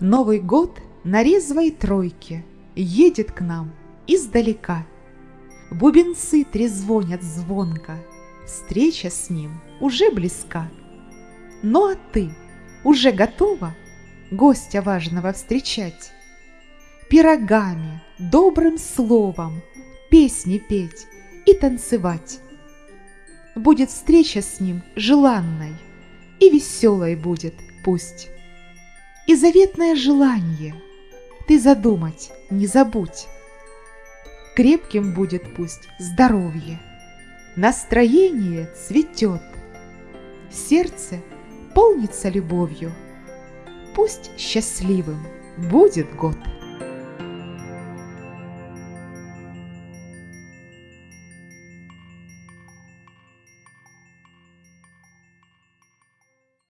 Новый год на резвой тройке Едет к нам издалека. Бубенцы трезвонят звонко, Встреча с ним уже близка. Ну а ты уже готова Гостя важного встречать? Пирогами, добрым словом, Песни петь и танцевать. Будет встреча с ним желанной, И веселой будет пусть и заветное желание ты задумать не забудь. Крепким будет пусть здоровье, настроение цветет, сердце полнится любовью, пусть счастливым будет год.